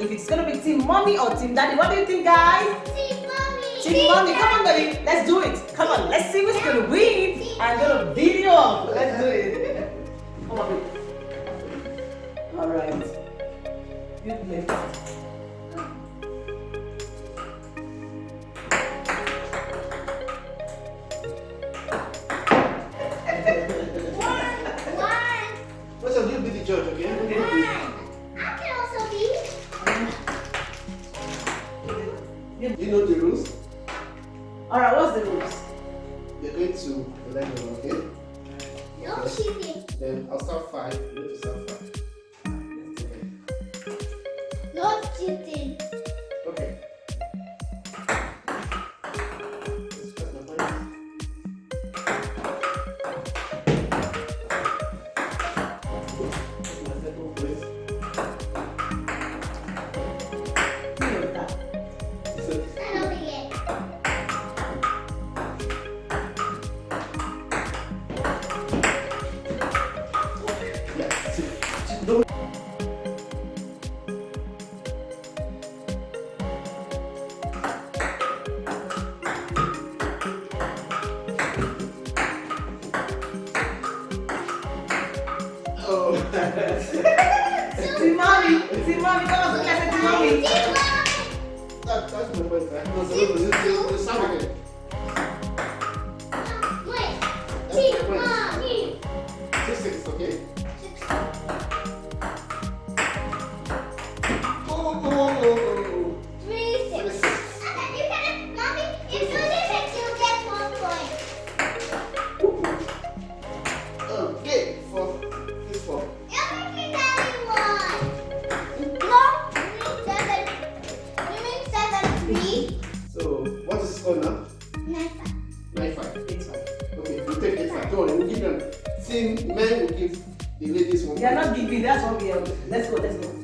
If it's gonna be Team Mommy or Team Daddy. What do you think, guys? Team Mommy. Team Mommy, come on, baby. Let's do it. Come on, let's see who's gonna win. I'm gonna video off. Let's do it. Come on, baby. All right. Good left. All right, what's the rules? You're going to elect one, okay? No cheating. Then I'll start five. You need to start five. No cheating. Team Mommy, come on, look at Mommy. that, that's my? No, so look, you, you, you start again. Wait. Give the ladies one. They are not giving, that's what we are. Let's go, let's go.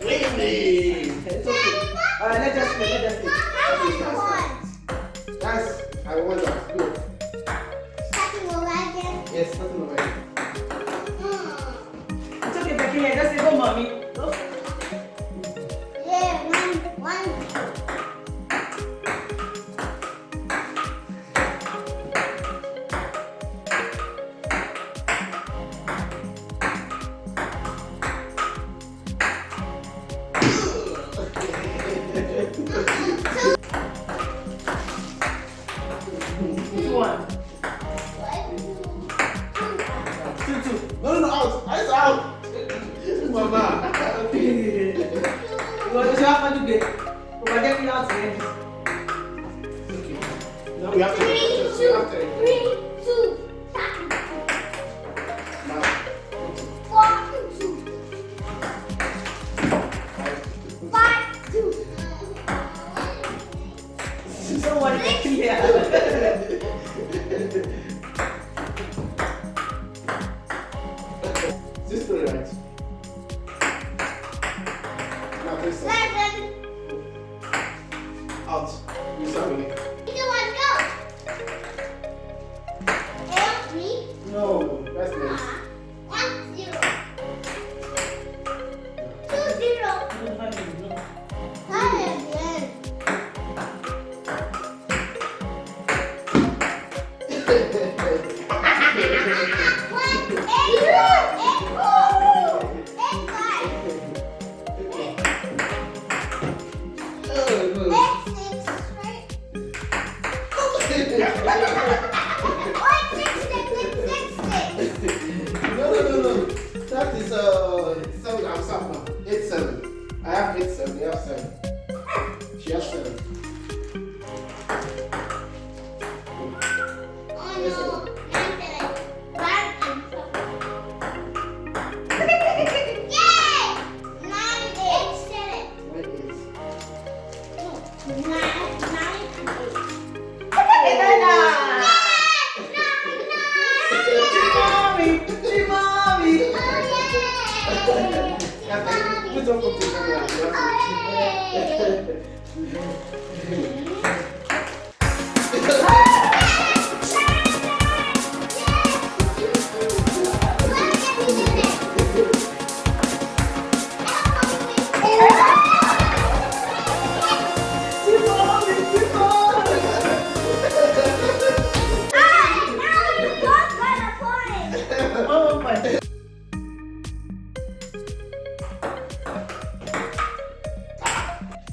Winning! It's okay. All right, let's just play, let's just play. I won that. Good. Starting over again. Yes, nothing over here. Hmm. It's okay, Becky, just say go, Mommy. One. Two, two. No, no, no, out. Eyes out. Mama. Ìwọ ló ṣe wá fọ́jú gbé. Kò bá jẹ́ kí náà ti rẹ̀. Okay. Now we have to. Three, we two, have to. three, Worry, Becky here. One, 마음이 내 마음이. 약간 그 꾸정꾸정 안녕하세요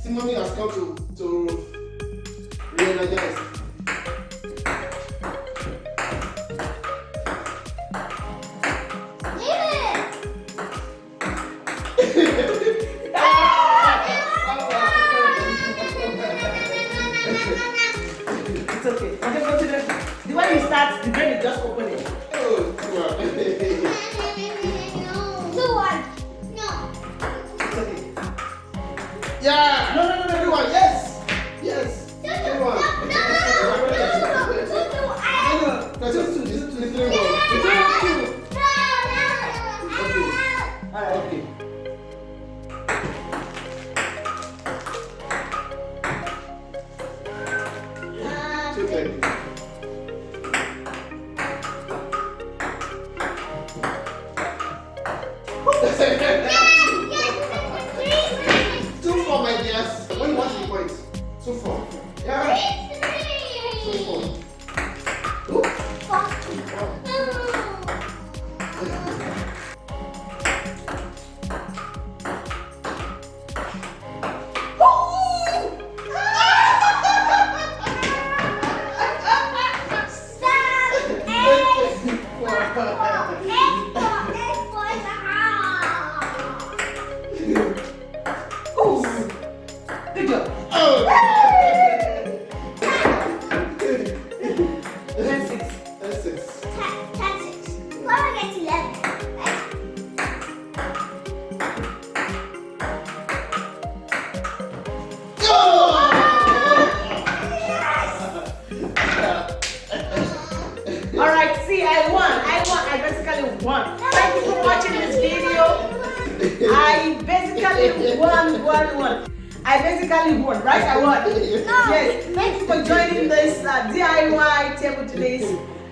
Simone has come to, to re-energize. Yeah! No, no, no, no, no. Everyone, yes! Yes! Everyone! No, just two, just two, three, one. Alright. Okay. I won. I won. I basically won, Thank you for watching this video. I basically won, won. I basically won, right? I won. Yes. Thank you for joining this uh, DIY table tennis.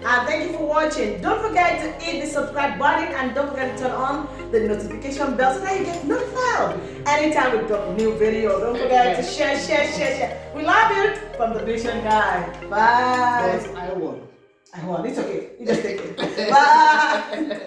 And thank you for watching. Don't forget to hit the subscribe button and don't forget to turn on the notification bell so that you get notified anytime we drop a new video. Don't forget to share, share, share, share. We love you from the Vision Guy. Bye. Yes, I won. I won. It's okay. You just take it. Bye.